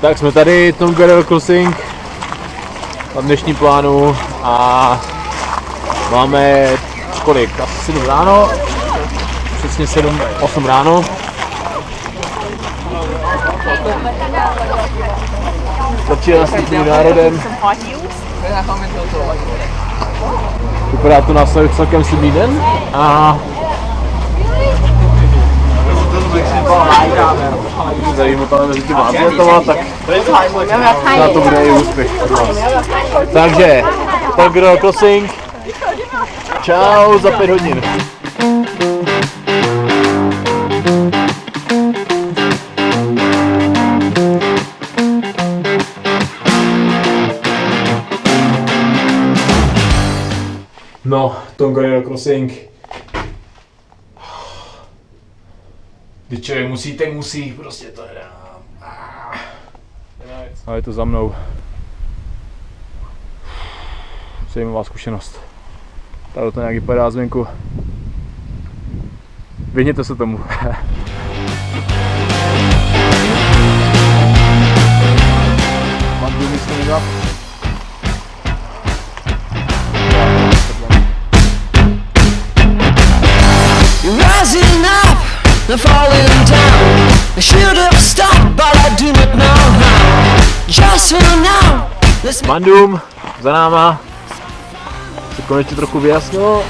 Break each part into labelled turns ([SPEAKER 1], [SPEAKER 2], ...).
[SPEAKER 1] Tak jsme tady, Tom Guerrero Crossing na dnešní plánu a máme kolik? Asi 7 ráno, přesně 7, 8 ráno. Začíná s tím národem. Vypadá to na celkem slibný den a zajímavé mezi těma atletama, tak na to bude i úspěch. Takže, Togro Crossing, čau za pět hodin. No, Tongariro Crossing. Když člověk musí, tak musí, prostě to je. A je to za mnou. Zajímavá zkušenost. Tady to nějak vypadá zvenku. Vyhněte se tomu. Mám tu místo
[SPEAKER 2] rising up and falling down. I should have stopped, but I do not know how. Just for now, let's
[SPEAKER 1] Mandum, za náma. Se konečně trochu vyjasnilo.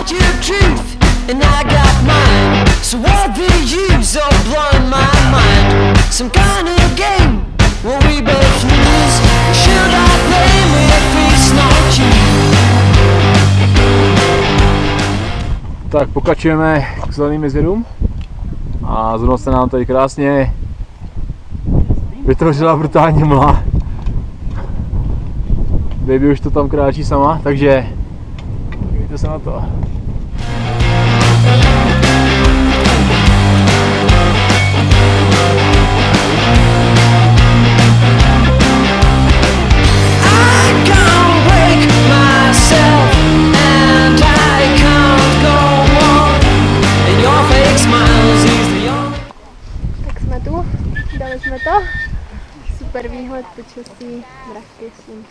[SPEAKER 2] out your truth, and I got mine. So what the use of blowing my mind? Some kind of game where we both lose. Should I blame if it's not you?
[SPEAKER 1] Tak pokračujeme k zeleným jezerům. A zrovna se nám tady krásně vytvořila brutální mla. Baby už to tam kráčí sama, takže dívejte se na to.
[SPEAKER 3] To. Super výhled, počasí, mraky, slunce.